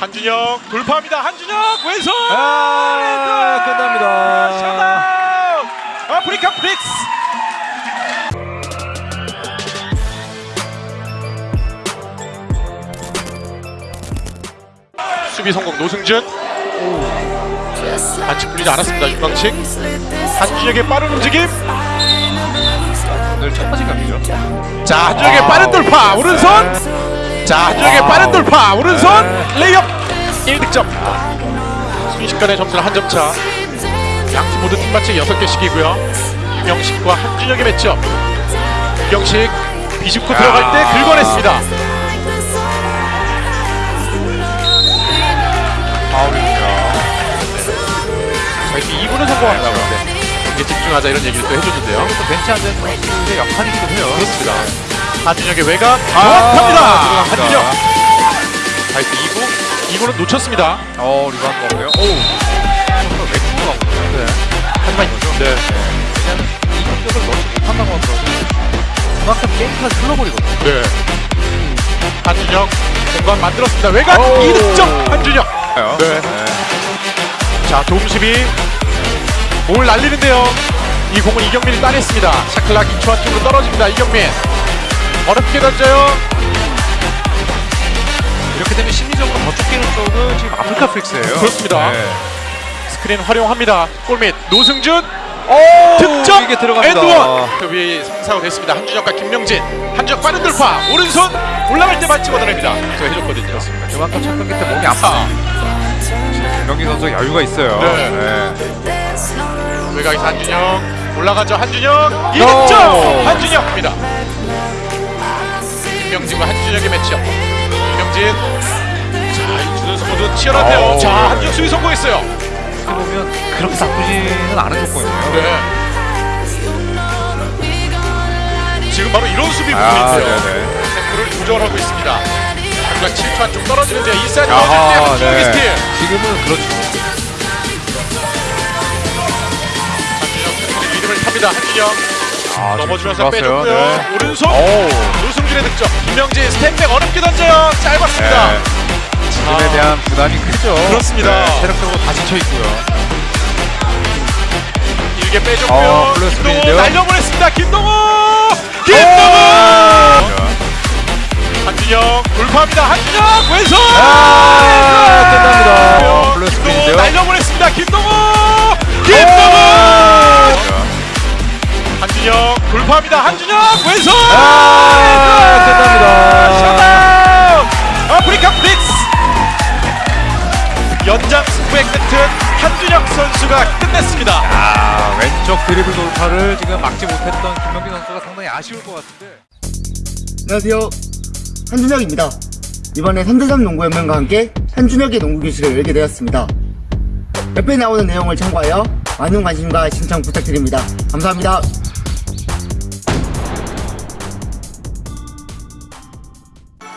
한준혁 돌파합니다. 한준혁 왼손! 아, 끝납니다. 셧다운 아프리카 프릭스! 수비 성공 노승준. 반칙 풀리지 않았습니다 윤광식. 한준혁의 빠른 움직임. 오늘 첫 번째 경기죠. 자 한준혁의 빠른 돌파. 오른손 자 한준혁의 빠른 돌파. 오른손 레이업. 1득점. 순식간에 점수는 한 점차. 양팀 모두 팀 반칙 6개씩이고요. 유경식과 한준혁의 matchup. 유경식 비집고 들어갈 때 긁어냈습니다. 파울입니다. 자 이렇게 2구는 성공한다고 하는데. 이제 집중하자 이런 얘기를 또 해줬는데요. 또 벤치 선수의 역할이기도 해요. 그렇습니다 한준혁의 외곽 아, 정확합니다 들어갑니다. 한준혁 자 이렇게 2구 2구는 놓쳤습니다 어, 리바운드 없고요. 오, 왼쪽으로 가고 있는데. 하지만 네. 왜냐면 이 공격을 넣지 못한다고 하더라도 그만큼 게임가 흘러버리거든요. 네. 한준혁 공간 만들었습니다. 외곽 오. 2득점 한준혁. 네. 자 도움수비 볼 날리는데요. 이 공은 이경민이 따냈습니다. shot clock 2초 안쪽으로 떨어집니다. 이경민 어렵게 던져요. 이렇게 되면 심리적으로 더 쫓기는 쪽은 지금 아프리카 프릭스예요. 그렇습니다. 네. 스크린 활용합니다. 골밑 노승준 오, 득점 이게 들어갑니다. and one 그 위에 성사가 됐습니다. 한준혁과 김명진 한준혁 빠른 돌파 오른손 올라갈 때 반칙 얻어냅니다. 저 해줬거든요. 그만큼 첫 경기 때 몸이 아파. 김명기 선수 여유가 있어요. 네. 외곽에서 한준혁 올라가죠 한준혁 2득점 한준혁입니다 김명진과 한준혁의 matchup 김명진 자이 두 선수 치열한데요 오. 자 한준혁 수비 성공했어요 보면 그렇게 나쁘지는 않은 조건이에요. 네 지금 바로 이런 수비 아, 부분인데요 네네. 템포를 조절하고 있습니다 한준혁 7초 안쪽 떨어지는데 inside 아하, 넣어줄 때 한준혁의 네. 스틸 지금은 그렇죠. 한준혁 리듬을 탑니다 한준혁 아, 넘어지면서 빼줬고요. 네. 오른손 오. 노승준의 득점 김명진 step back 어렵게 던져요 짧았습니다 네. 지금에 아. 대한 부담이 크죠. 그렇습니다. 네, 체력적으로 다 지쳐 있고요. 길게 빼줬고요 어, 김동호. 날려보냈습니다 김동호 김동호 한준영 돌파합니다 한준영 왼손 아, 왼손! 끝납니다. 블루 김동호. 날려보냈습니다 김동호 돌파합니다 한준영 왼손 아, 끝납니다. 셧다운 아프리카 프릭스 연장 승부의 끝은 한준혁 선수가 끝냈습니다 아, 왼쪽 드리블 돌파를 지금 막지 못했던 김명기 선수가 상당히 아쉬울 것 같은데. 안녕하세요. 한준혁입니다. 이번에 3대3 농구 연맹과 함께 한준혁의 농구 교실을 열게 되었습니다. 옆에 나오는 내용을 참고하여 많은 관심과 신청 부탁드립니다. 감사합니다.